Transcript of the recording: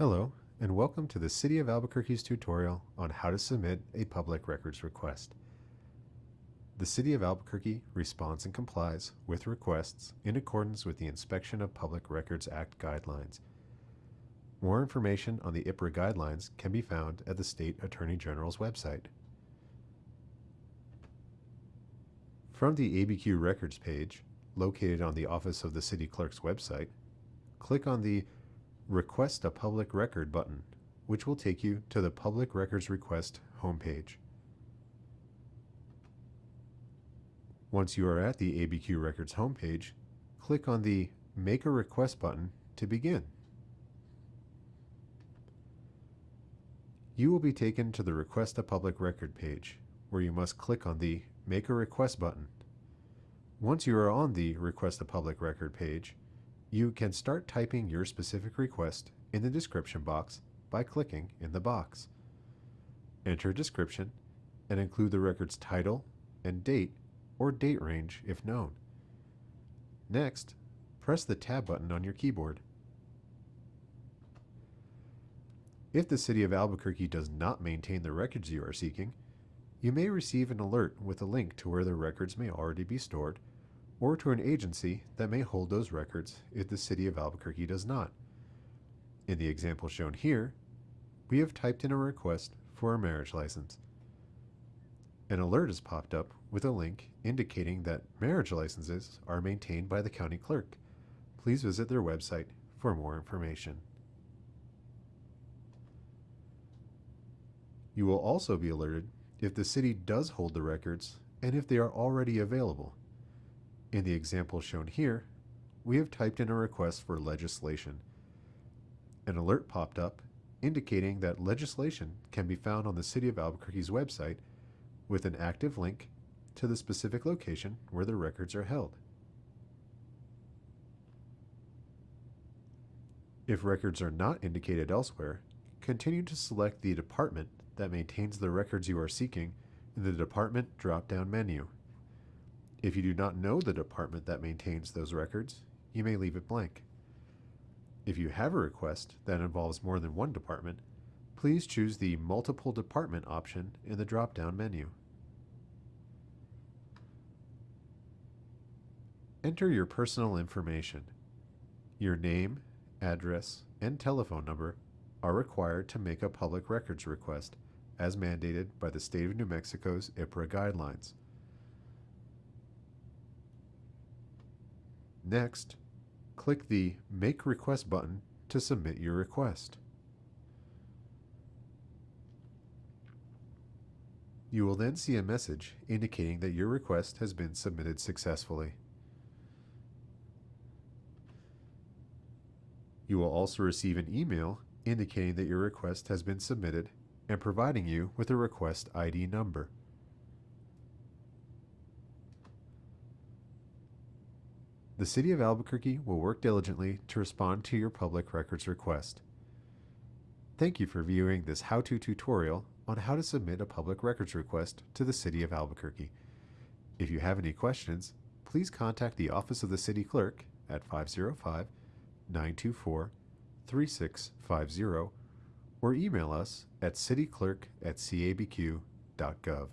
Hello, and welcome to the City of Albuquerque's tutorial on how to submit a public records request. The City of Albuquerque responds and complies with requests in accordance with the Inspection of Public Records Act guidelines. More information on the IPRA guidelines can be found at the State Attorney General's website. From the ABQ Records page, located on the Office of the City Clerk's website, click on the Request a Public Record button, which will take you to the Public Records Request homepage. Once you are at the ABQ Records homepage, click on the Make a Request button to begin. You will be taken to the Request a Public Record page, where you must click on the Make a Request button. Once you are on the Request a Public Record page, you can start typing your specific request in the description box by clicking in the box. Enter a description and include the record's title and date or date range if known. Next, press the Tab button on your keyboard. If the City of Albuquerque does not maintain the records you are seeking, you may receive an alert with a link to where the records may already be stored or to an agency that may hold those records if the City of Albuquerque does not. In the example shown here, we have typed in a request for a marriage license. An alert has popped up with a link indicating that marriage licenses are maintained by the county clerk. Please visit their website for more information. You will also be alerted if the city does hold the records and if they are already available. In the example shown here, we have typed in a request for legislation. An alert popped up indicating that legislation can be found on the City of Albuquerque's website with an active link to the specific location where the records are held. If records are not indicated elsewhere, continue to select the department that maintains the records you are seeking in the Department drop-down menu. If you do not know the department that maintains those records, you may leave it blank. If you have a request that involves more than one department, please choose the Multiple Department option in the drop-down menu. Enter your personal information. Your name, address, and telephone number are required to make a public records request as mandated by the State of New Mexico's IPRA guidelines. Next, click the Make Request button to submit your request. You will then see a message indicating that your request has been submitted successfully. You will also receive an email indicating that your request has been submitted and providing you with a request ID number. The City of Albuquerque will work diligently to respond to your public records request. Thank you for viewing this how-to tutorial on how to submit a public records request to the City of Albuquerque. If you have any questions, please contact the Office of the City Clerk at 505-924-3650 or email us at cityclerk at cabq.gov.